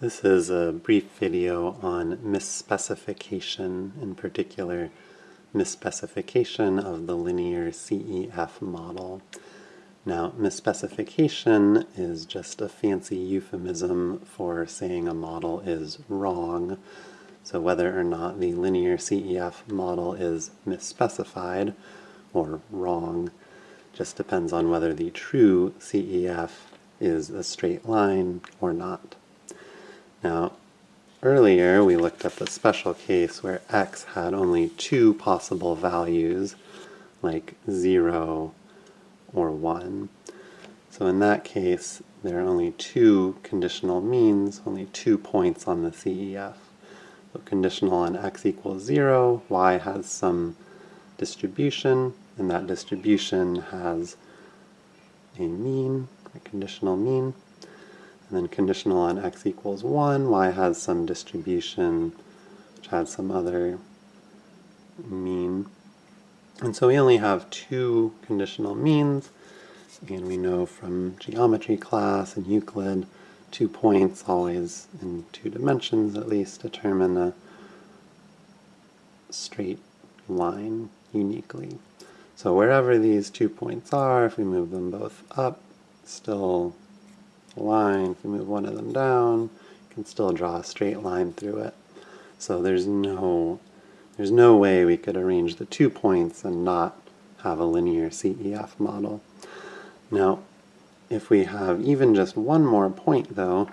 This is a brief video on misspecification, in particular misspecification of the linear CEF model. Now, misspecification is just a fancy euphemism for saying a model is wrong. So whether or not the linear CEF model is misspecified or wrong just depends on whether the true CEF is a straight line or not. Now, earlier we looked at the special case where x had only two possible values, like 0 or 1. So in that case, there are only two conditional means, only two points on the CEF. So conditional on x equals 0, y has some distribution, and that distribution has a mean, a conditional mean. And then conditional on x equals 1, y has some distribution which has some other mean. And so we only have two conditional means, and we know from geometry class and Euclid, two points always in two dimensions at least determine a straight line uniquely. So wherever these two points are, if we move them both up, still line. If we move one of them down, you can still draw a straight line through it. So there's no, there's no way we could arrange the two points and not have a linear CEF model. Now, if we have even just one more point, though,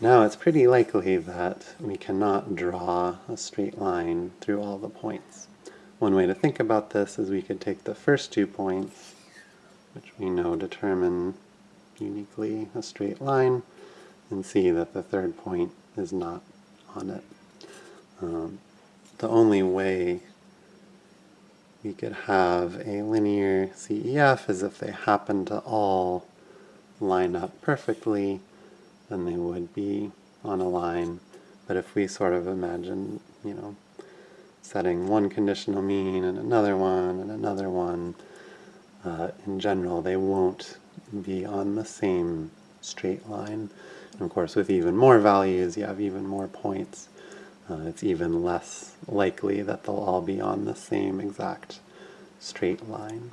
now it's pretty likely that we cannot draw a straight line through all the points. One way to think about this is we could take the first two points, which we know determine uniquely a straight line and see that the third point is not on it. Um, the only way we could have a linear CEF is if they happen to all line up perfectly, then they would be on a line. But if we sort of imagine, you know, setting one conditional mean and another one and another one, uh, in general, they won't be on the same straight line. And of course, with even more values, you have even more points. Uh, it's even less likely that they'll all be on the same exact straight line.